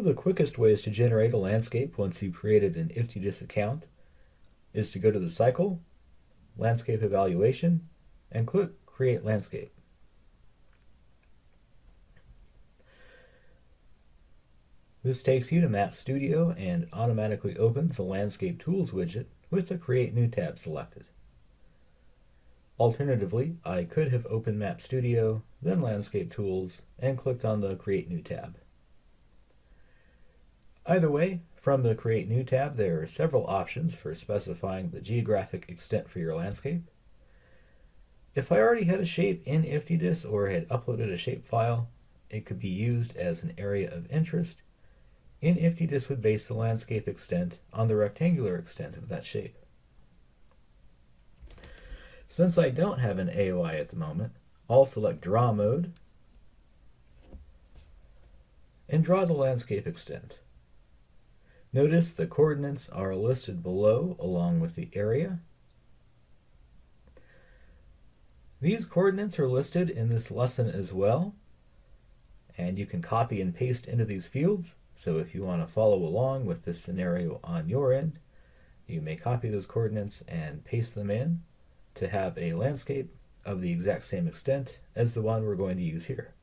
of the quickest ways to generate a landscape once you've created an IFTDIS account is to go to the cycle, landscape evaluation, and click create landscape. This takes you to Map Studio and automatically opens the Landscape Tools widget with the Create New tab selected. Alternatively, I could have opened Map Studio, then Landscape Tools, and clicked on the Create New tab. Either way, from the Create New tab, there are several options for specifying the geographic extent for your landscape. If I already had a shape in IFTDIS or had uploaded a shape file, it could be used as an area of interest in IFTDIS would base the landscape extent on the rectangular extent of that shape. Since I don't have an AOI at the moment, I'll select Draw Mode and draw the landscape extent. Notice the coordinates are listed below along with the area. These coordinates are listed in this lesson as well, and you can copy and paste into these fields so if you want to follow along with this scenario on your end, you may copy those coordinates and paste them in to have a landscape of the exact same extent as the one we're going to use here.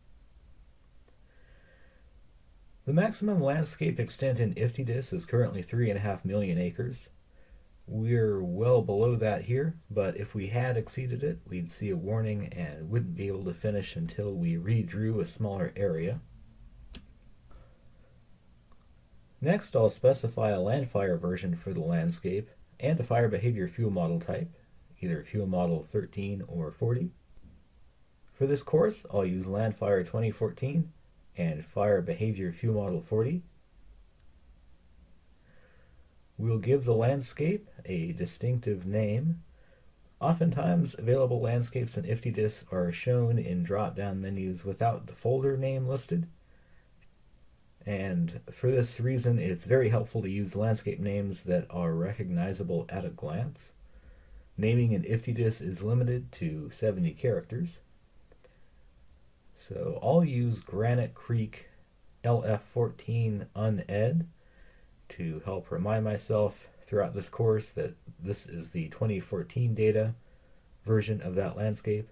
The maximum landscape extent in IFTDIS is currently 3.5 million acres. We're well below that here, but if we had exceeded it, we'd see a warning and wouldn't be able to finish until we redrew a smaller area. Next, I'll specify a landfire version for the landscape and a fire behavior fuel model type, either fuel model 13 or 40. For this course, I'll use Landfire 2014 and Fire Behavior Fuel Model 40. We'll give the landscape a distinctive name. Oftentimes, available landscapes in IFTDIS are shown in drop-down menus without the folder name listed. And for this reason, it's very helpful to use landscape names that are recognizable at a glance. Naming in IFTDIS is limited to 70 characters. So I'll use Granite Creek LF14 uned to help remind myself throughout this course that this is the 2014 data version of that landscape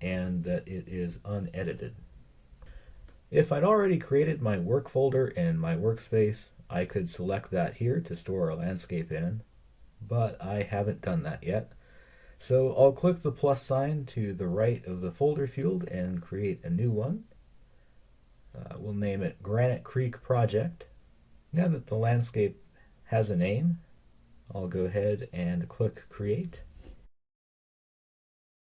and that it is unedited. If I'd already created my work folder in my workspace, I could select that here to store a landscape in, but I haven't done that yet. So I'll click the plus sign to the right of the folder field and create a new one. Uh, we'll name it Granite Creek Project. Now that the landscape has a name, I'll go ahead and click Create.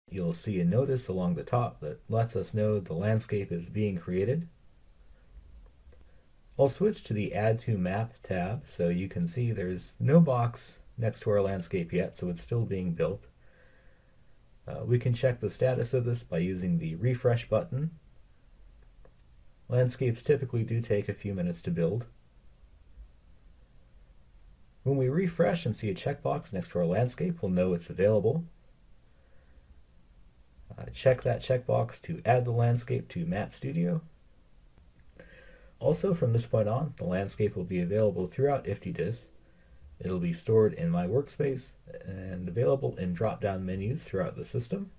You'll see a notice along the top that lets us know the landscape is being created. I'll switch to the Add to Map tab so you can see there's no box next to our landscape yet, so it's still being built. Uh, we can check the status of this by using the refresh button. Landscapes typically do take a few minutes to build. When we refresh and see a checkbox next to our landscape, we'll know it's available. Uh, check that checkbox to add the landscape to Map Studio. Also, from this point on, the landscape will be available throughout IFTDIS. It'll be stored in my workspace and available in drop-down menus throughout the system.